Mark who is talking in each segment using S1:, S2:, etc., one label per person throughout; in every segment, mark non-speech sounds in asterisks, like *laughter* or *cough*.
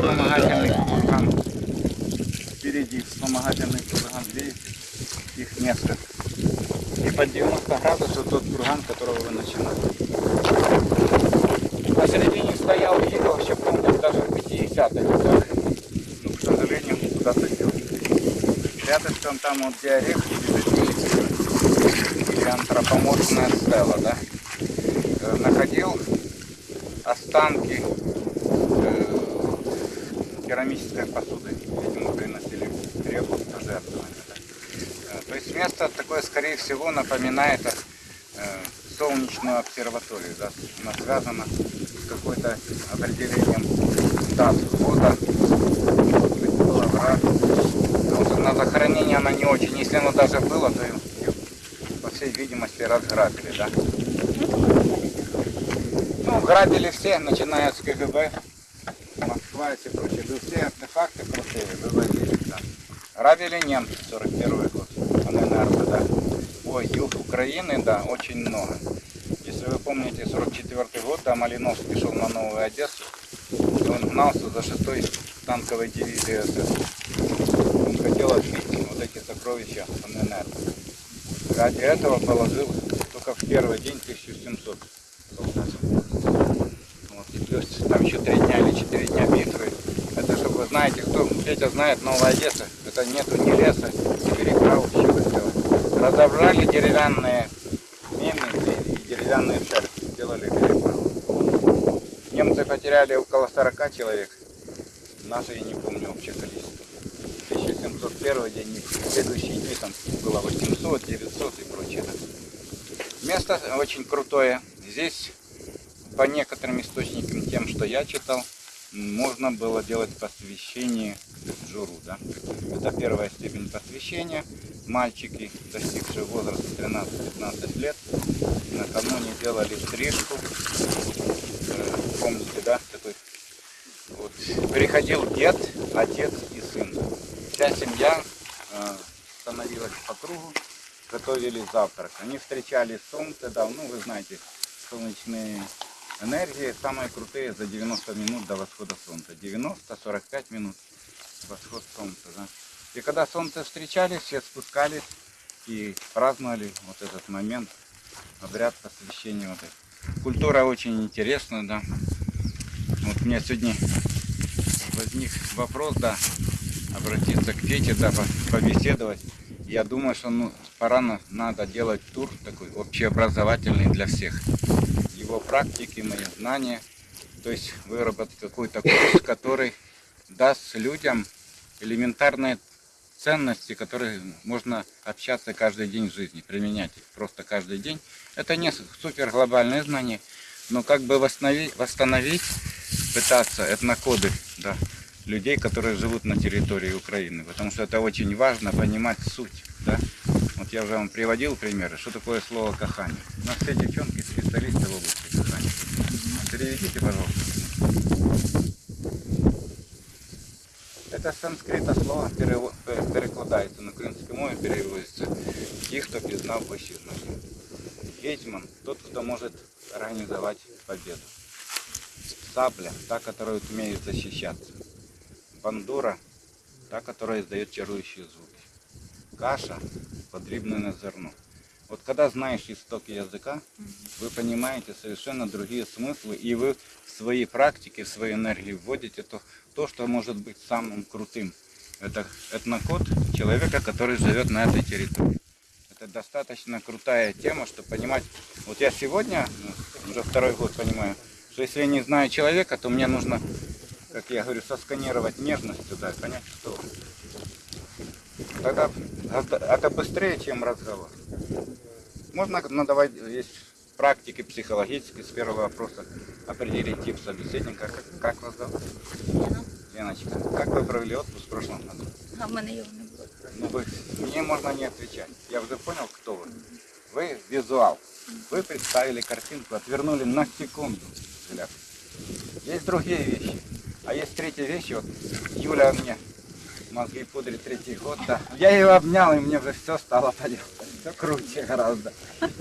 S1: Вспомогательный курган. Впереди вспомогательный курган. Видите? Их место. И под 90 градусов тот курган, которого вы начинали. Посередине стоял Иго, вообще помню, даже в 50-х годах. Но, к сожалению, куда-то делся. Рядышком там вот где орех или антропоморфная стела, да? Э, Находил останки керамической посуды, видимо, приносили в реку пожертвования. Да? Э, То есть место такое, скорее всего, напоминает э, солнечную обсерваторию. Да? Она связана с какой-то определением дат года, на захоронение она не очень. Если оно даже было, то ее, по всей видимости, разграбили. Да? Ну, грабили все, начиная с КГБ, Москва и прочее. Да все артефакты крутые вывозили. Да. Грабили немцы 41 год, ННР, да. Ой, юг Украины, да, очень много. Если вы помните, 44 год, да, Малиновский шел на Новую Одессу, и он гнался за 6 танковой дивизией СС. Он хотел отбить вот эти сокровища ННР. Ради этого положил только в первый день 1700 солдат. Вот, и плюс там еще три дня или четыре дня битвы. Это чтобы вы знаете, кто Петя знает Новая Одесса, это нету ни леса, ни переправ, чего сделать. Разобрали деревянные мины и деревянные шарфы, сделали переправу. Немцы потеряли около 40 человек, наши я не помню общее количество. 1701 день, следующие дни там было 800, 900 и прочее. Место очень крутое. Здесь по некоторым источникам, тем, что я читал, можно было делать посвящение Джуру. Да? Это первая степень посвящения. Мальчики, достигшие возраста 13-15 лет, накануне делали стрижку. Э, Помните, да, такой вот. Приходил дед, отец и сын. Вся семья э, становилась по кругу, готовили завтрак. Они встречали солнце, да, ну вы знаете, солнечные энергии самые крутые за 90 минут до восхода солнца. 90-45 минут восход солнца, да. И когда солнце встречали, все спускались и праздновали вот этот момент, обряд посвящения вот этого. Культура очень интересная, да. Вот мне сегодня возник вопрос, да, обратиться к Пете, да, по- побеседовать. Я думаю, что ну, пора на- надо делать тур такой общеобразовательный для всех. Его практики, мои знания. То есть выработать какой-то курс, который даст людям элементарные ценности, которые можно общаться каждый день в жизни, применять их просто каждый день. Это не супер глобальные знания, но как бы восстановить, восстановить пытаться этнокоды да, людей, которые живут на территории Украины. Потому что это очень важно понимать суть. Да? Вот я уже вам приводил примеры, что такое слово кахание. У нас все девчонки специалисты в области кахания. Переведите, пожалуйста. Это з санскрита слово перево- пе- перекладається на українську мову, переводиться ті, хто пізнав пощизнання. Гетьман – тот, кто может организовать победу. Сабля – та, которая умеет защищаться. Бандура – та, которая издает чарующие звуки. Каша – подрібнене зерно. Вот когда знаешь истоки языка, вы понимаете совершенно другие смыслы, и вы в свои практики, в свои энергии вводите то, то что может быть самым крутым. Это этнокод человека, который живет на этой территории. Это достаточно крутая тема, чтобы понимать. Вот я сегодня, уже второй год понимаю, что если я не знаю человека, то мне нужно, как я говорю, сосканировать нежность туда, понять, что. Тогда это- это быстрее, чем разговор. Можно надавать, есть практики психологические с первого вопроса определить тип собеседника. Как, как вас зовут?
S2: Лена.
S1: Леночка, как вы провели отпуск в прошлом году?
S2: А в мене його не було.
S1: Ну, вы, мне можно не отвечать. Я уже понял, кто вы. Вы визуал. Вы представили картинку, отвернули на секунду взгляд. Есть другие вещи. Третья вещь. Вот Юля мне мозги пудрит третий год, да. Я ее обнял, и мне уже все стало *laughs* понятно. Все круче гораздо.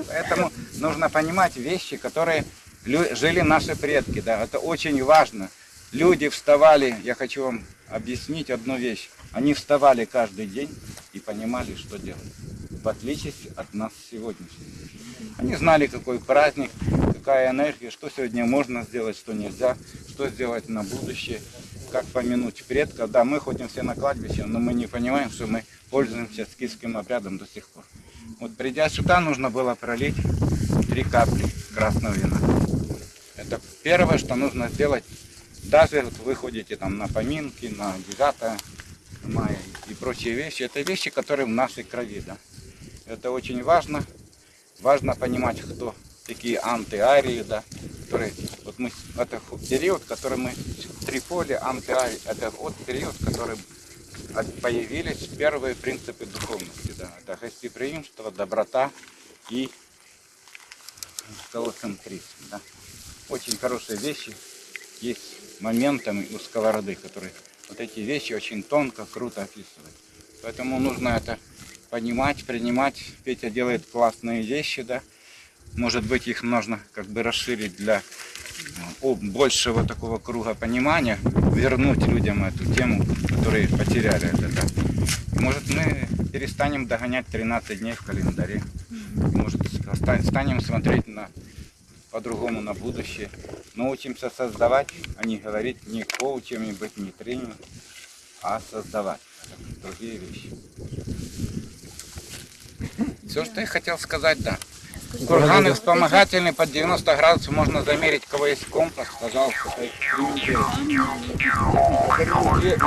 S1: Поэтому нужно понимать вещи, которые жили наши предки, да. Это очень важно. Люди вставали, я хочу вам объяснить одну вещь. Они вставали каждый день и понимали, что делать. В отличие от нас сегодняшних. Они знали, какой праздник, какая энергия, что сегодня можно сделать, что нельзя, что сделать на будущее, как помянуть предков. Да, мы ходим все на кладбище, но мы не понимаем, что мы пользуемся скифским обрядом до сих пор. Вот придя сюда, нужно было пролить три капли красного вина. Это первое, что нужно сделать. Даже вот вы ходите там на поминки, на 9 мая и прочие вещи. Это вещи, которые в нашей крови, да. Это очень важно. Важно понимать, кто такие антиарии, да, которые, вот мы, это период, который мы, Триполи, антиарии, это вот период, который от- появились первые принципы духовности, да, это гостеприимство, доброта и колоцентризм, да. Очень хорошие вещи есть моментами у сковороды, которые вот эти вещи очень тонко, круто описывают. Поэтому нужно это понимать, принимать. Петя делает классные вещи, да. Может быть, их нужно как бы расширить для большего такого круга понимания, вернуть людям эту тему, которые потеряли это, Может, мы перестанем догонять 13 дней в календаре. Может, ста- станем смотреть на по-другому на будущее. Научимся создавать, а не говорить не коучами, быть не тренером, а создавать другие вещи. Все, что я хотел сказать, да. Курганы вспомогательные под 90 градусов можно замерить, у кого есть компас, пожалуйста. которые